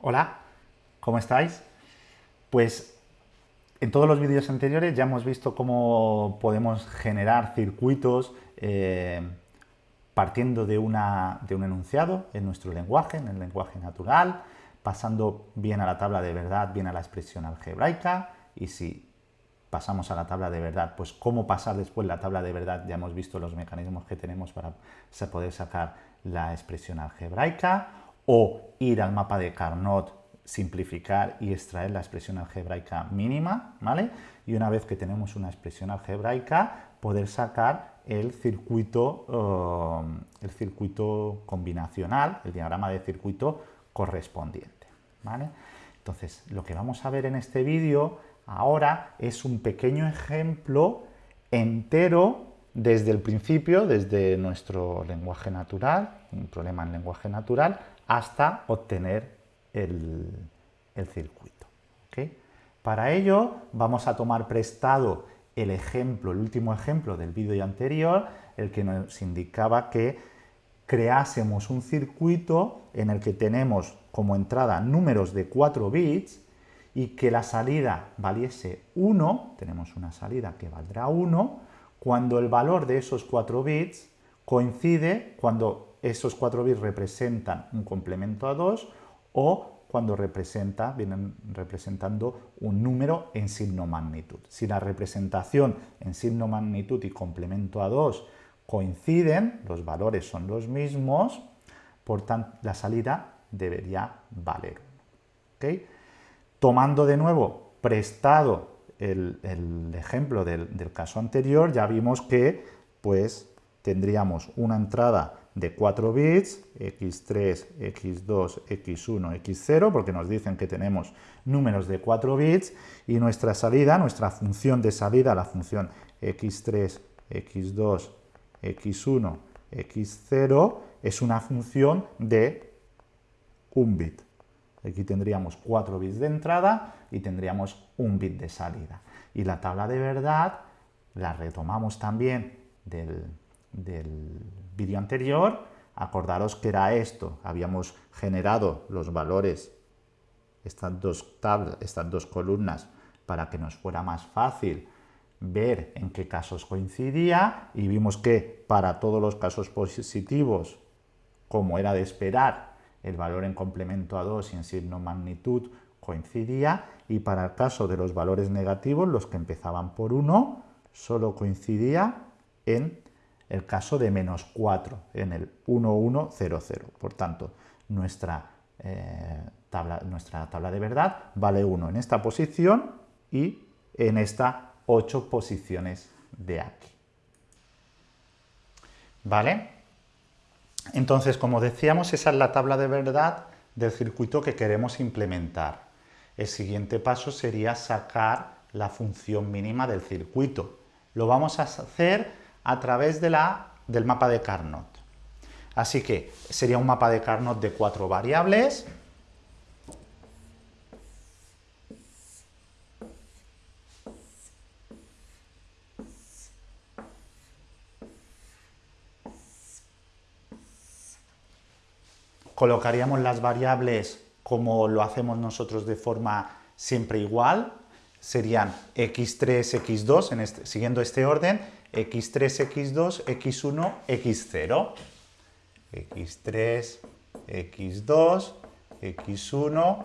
Hola, ¿cómo estáis? Pues en todos los vídeos anteriores ya hemos visto cómo podemos generar circuitos eh, partiendo de, una, de un enunciado en nuestro lenguaje, en el lenguaje natural, pasando bien a la tabla de verdad, bien a la expresión algebraica, y si pasamos a la tabla de verdad, pues cómo pasar después la tabla de verdad, ya hemos visto los mecanismos que tenemos para poder sacar la expresión algebraica, o ir al mapa de Carnot, simplificar y extraer la expresión algebraica mínima, ¿vale? Y una vez que tenemos una expresión algebraica, poder sacar el circuito, um, el circuito combinacional, el diagrama de circuito correspondiente, ¿vale? Entonces, lo que vamos a ver en este vídeo ahora es un pequeño ejemplo entero desde el principio, desde nuestro lenguaje natural, un problema en lenguaje natural, hasta obtener el, circuito. Para ello vamos a tomar prestado el ejemplo, el último ejemplo del vídeo anterior, el que nos indicaba que creásemos un circuito en el que tenemos como entrada números de 4 bits y que la salida valiese 1, tenemos una salida que valdrá 1, cuando el valor de esos 4 bits coincide cuando esos 4 bits representan un complemento a 2 o cuando representa, vienen representando un número en signo magnitud. Si la representación en signo magnitud y complemento a 2 coinciden, los valores son los mismos, por tanto la salida debería valer 1. Tomando de nuevo prestado el, ejemplo del, del, caso anterior, ya vimos que pues, tendríamos una entrada de 4 bits, x3, x2, x1, x0, porque nos dicen que tenemos números de 4 bits, y nuestra salida, nuestra función de salida, la función x3, x2, x1, x0, es una función de un bit. Aquí tendríamos 4 bits de entrada y tendríamos un bit de salida. Y la tabla de verdad la retomamos también del, del vídeo anterior, acordaros que era esto, habíamos generado los valores, estas dos tablas, estas dos columnas, para que nos fuera más fácil ver en qué casos coincidía y vimos que para todos los casos positivos, como era de esperar, el valor en complemento a 2 y en signo magnitud coincidía y para el caso de los valores negativos, los que empezaban por 1, solo coincidía en el caso de menos 4 en el 1100. Por tanto, nuestra, eh, tabla, nuestra tabla de verdad vale 1 en esta posición y en estas 8 posiciones de aquí. ¿Vale? Entonces, como decíamos, esa es la tabla de verdad del circuito que queremos implementar. El siguiente paso sería sacar la función mínima del circuito. Lo vamos a hacer a través de la, del mapa de Carnot. Así que sería un mapa de Carnot de cuatro variables. Colocaríamos las variables como lo hacemos nosotros de forma siempre igual, serían x3, x2, en este, siguiendo este orden, x3, x2, x1, x0. x3, x2, x1,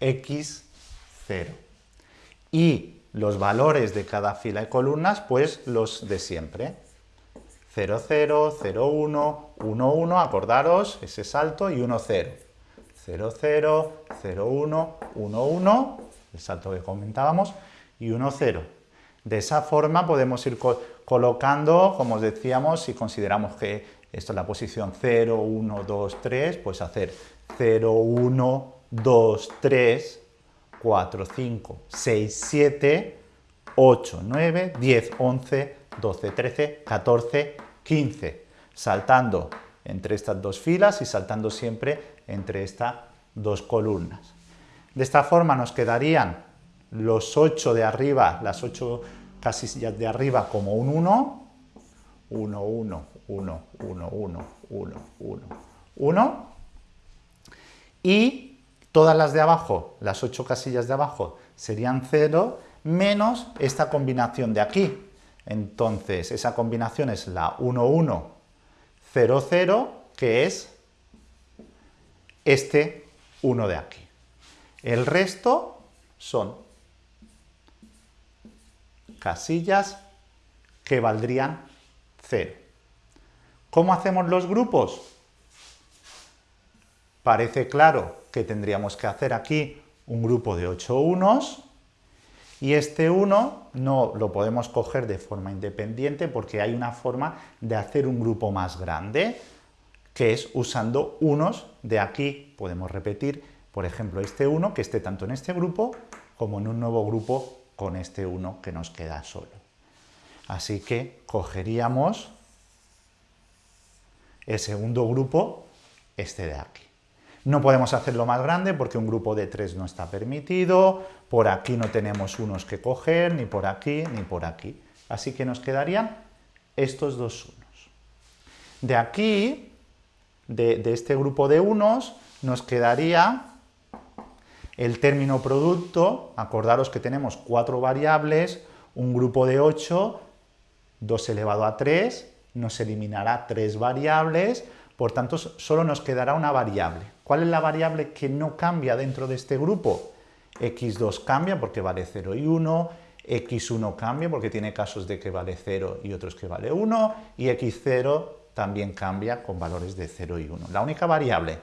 x0. Y los valores de cada fila de columnas, pues los de siempre. 0, 0, 0, 1, 1, 1, acordaros, ese salto, y 1, 0. 0, 0, 0, 1, 1, 1, el salto que comentábamos, y 1, 0. De esa forma podemos ir colocando, como os decíamos, si consideramos que esto es la posición 0, 1, 2, 3, pues hacer 0, 1, 2, 3, 4, 5, 6, 7, 8, 9, 10, 11, 12, 13, 14, 15, saltando entre estas dos filas y saltando siempre entre estas dos columnas. De esta forma nos quedarían los 8 de arriba, las 8 casillas de arriba como un 1, 1, 1, 1, 1, 1, 1, 1, 1, y Todas las de abajo, las 8 casillas de abajo, serían 0, menos esta combinación de aquí. Entonces, esa combinación es la 1, 1, 0, 0, que es este 1 de aquí. El resto son casillas que valdrían 0. ¿Cómo hacemos los grupos? Parece claro que tendríamos que hacer aquí un grupo de 8 unos y este 1 no lo podemos coger de forma independiente porque hay una forma de hacer un grupo más grande que es usando unos de aquí. Podemos repetir, por ejemplo, este 1 que esté tanto en este grupo como en un nuevo grupo con este 1 que nos queda solo. Así que cogeríamos el segundo grupo, este de aquí. No podemos hacerlo más grande porque un grupo de 3 no está permitido, por aquí no tenemos unos que coger, ni por aquí, ni por aquí. Así que nos quedarían estos dos unos. De aquí, de, de este grupo de unos, nos quedaría el término producto, acordaros que tenemos cuatro variables, un grupo de 8, 2 elevado a 3, nos eliminará tres variables, por tanto solo nos quedará una variable. ¿Cuál es la variable que no cambia dentro de este grupo? x2 cambia porque vale 0 y 1, x1 cambia porque tiene casos de que vale 0 y otros que vale 1, y x0 también cambia con valores de 0 y 1. La única variable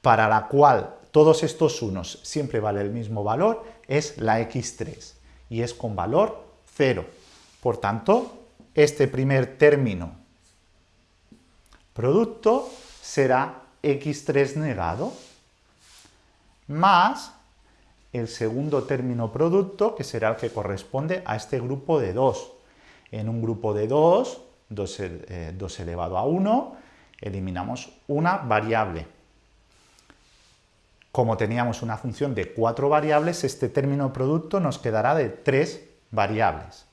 para la cual todos estos unos siempre vale el mismo valor es la x3, y es con valor 0. Por tanto, este primer término producto será x3 negado más el segundo término producto, que será el que corresponde a este grupo de 2. En un grupo de 2, 2, eh, elevado a 1, eliminamos una variable. Como teníamos una función de cuatro variables, este término producto nos quedará de tres variables.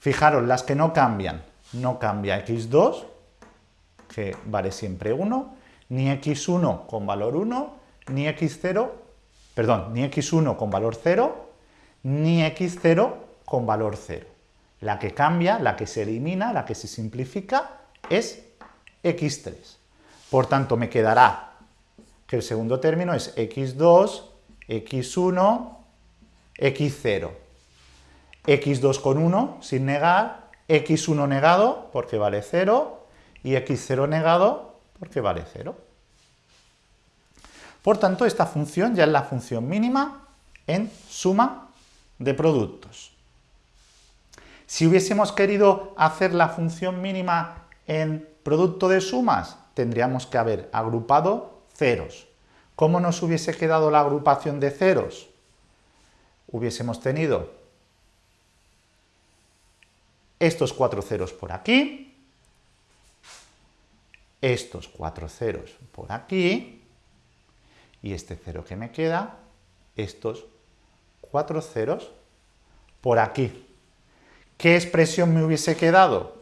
Fijaros, las que no cambian, no cambia x2, que vale siempre 1, ni x1 con valor 1, ni x0, perdón, ni x1 con valor 0, ni x0 con valor 0. La que cambia, la que se elimina, la que se simplifica, es x3. Por tanto, me quedará que el segundo término es x2, x1, x0 x2 con 1 sin negar, x1 negado porque vale 0 y x0 negado porque vale 0. Por tanto, esta función ya es la función mínima en suma de productos. Si hubiésemos querido hacer la función mínima en producto de sumas, tendríamos que haber agrupado ceros. ¿Cómo nos hubiese quedado la agrupación de ceros? Hubiésemos tenido estos cuatro ceros por aquí, estos cuatro ceros por aquí, y este cero que me queda, estos cuatro ceros por aquí. ¿Qué expresión me hubiese quedado?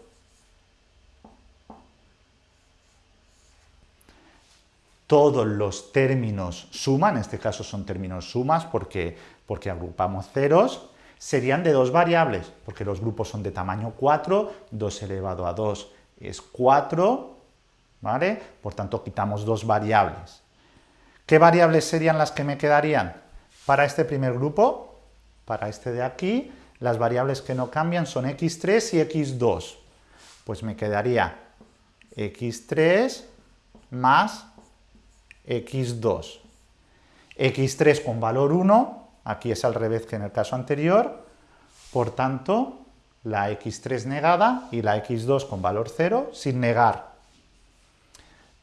Todos los términos suman, en este caso son términos sumas porque, porque agrupamos ceros, serían de dos variables, porque los grupos son de tamaño 4, 2 elevado a 2 es 4, ¿vale? Por tanto, quitamos dos variables. ¿Qué variables serían las que me quedarían? Para este primer grupo, para este de aquí, las variables que no cambian son x3 y x2. Pues me quedaría x3 más x2. x3 con valor 1 Aquí es al revés que en el caso anterior. Por tanto, la x3 negada y la x2 con valor 0 sin negar.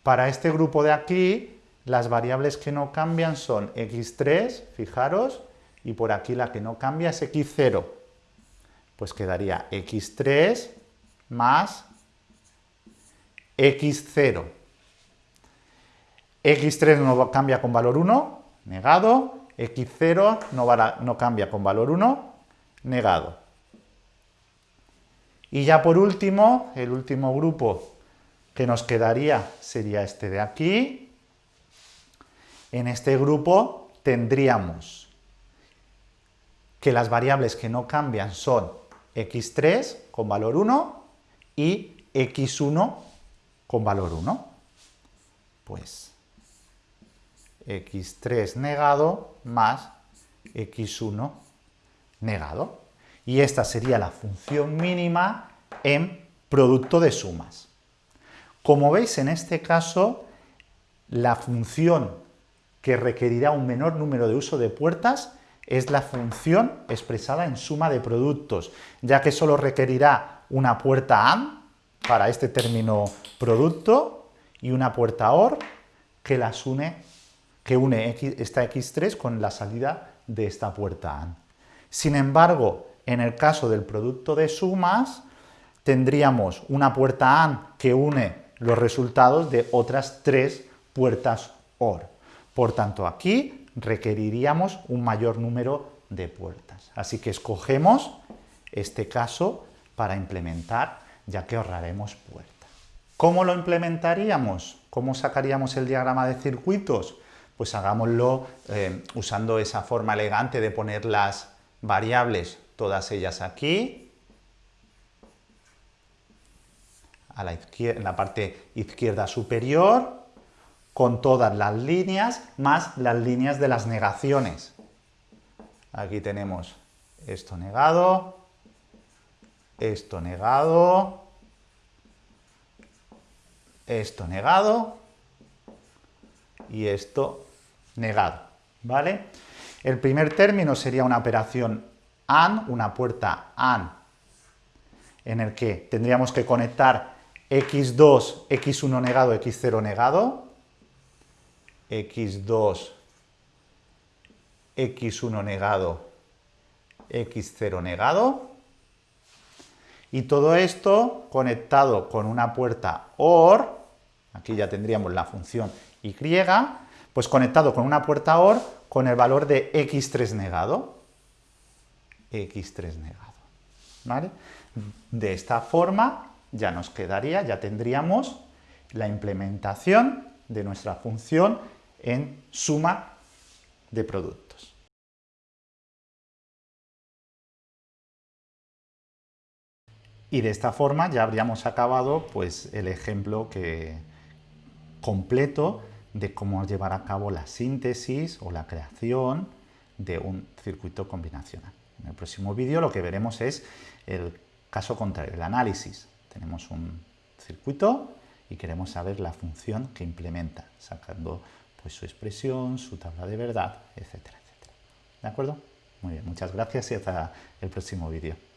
Para este grupo de aquí, las variables que no cambian son x3, fijaros, y por aquí la que no cambia es x0. Pues quedaría x3 más x0. X3 no cambia con valor 1, negado, x0 no, cambia con valor 1, negado. Y ya por último, el último grupo que nos quedaría sería este de aquí, En este grupo tendríamos que las variables que no cambian son x3 con valor 1 y x1 con valor 1. Pues x3 negado más x1 negado. Y esta sería la función mínima en producto de sumas. Como veis, en este caso, la función que requerirá un menor número de uso de puertas es la función expresada en suma de productos, ya que solo requerirá una puerta AND para este término producto y una puerta OR que las une, que une esta X3 con la salida de esta puerta AND. Sin embargo, en el caso del producto de sumas, tendríamos una puerta AND que une los resultados de otras tres puertas OR. Por tanto, aquí requeriríamos un mayor número de puertas. Así que escogemos este caso para implementar, ya que ahorraremos puertas. ¿Cómo lo implementaríamos? ¿Cómo sacaríamos el diagrama de circuitos? Pues hagámoslo eh, usando esa forma elegante de poner las variables, todas ellas aquí, a la en la parte izquierda superior, con todas las líneas más las líneas de las negaciones. Aquí tenemos esto negado, esto negado, esto negado y esto negado, ¿vale? El primer término sería una operación AND, una puerta AND, en el que tendríamos que conectar x2, x1 negado, x0 negado, x2, x1 negado, x0 negado, y todo esto conectado con una puerta OR, aquí ya tendríamos la función y, pues conectado con una puerta OR con el valor de x3 negado, x3 negado, ¿vale? De esta forma ya nos quedaría, ya tendríamos la implementación de nuestra función en suma de productos. Y de esta forma ya habríamos acabado pues, el ejemplo que, completo de cómo llevar a cabo la síntesis o la creación de un circuito combinacional. En el próximo vídeo lo que veremos es el caso contrario, el análisis. Tenemos un circuito y queremos saber la función que implementa, sacando pues, su expresión, su tabla de verdad, etcétera, etcétera. ¿De acuerdo? Muy bien, muchas gracias y hasta el próximo vídeo.